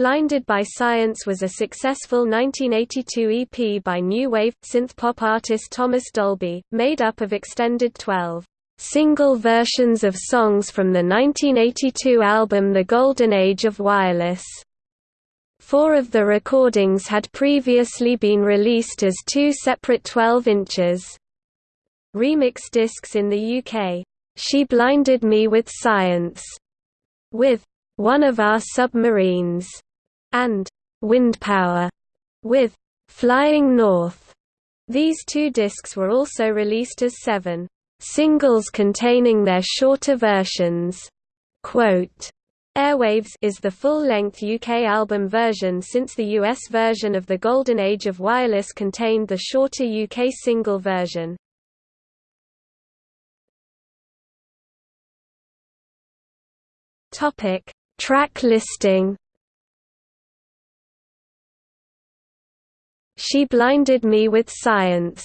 Blinded by Science was a successful 1982 EP by new wave, synthpop artist Thomas Dolby, made up of extended 12 single versions of songs from the 1982 album The Golden Age of Wireless. Four of the recordings had previously been released as two separate 12 inches. Remix discs in the UK, She Blinded Me with Science, with One of Our Submarines, and Wind Power, with Flying North. These two discs were also released as seven singles containing their shorter versions. Quote, Airwaves is the full-length UK album version since the US version of The Golden Age of Wireless contained the shorter UK single version. Topic: Track listing. She blinded me with science.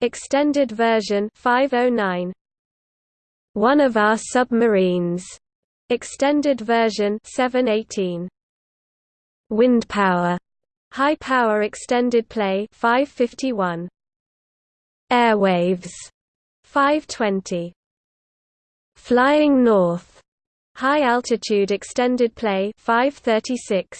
Extended version 509 One of our submarines. Extended version 718 Wind power. High power extended play 551 Airwaves. 520 Flying North. High altitude extended play 536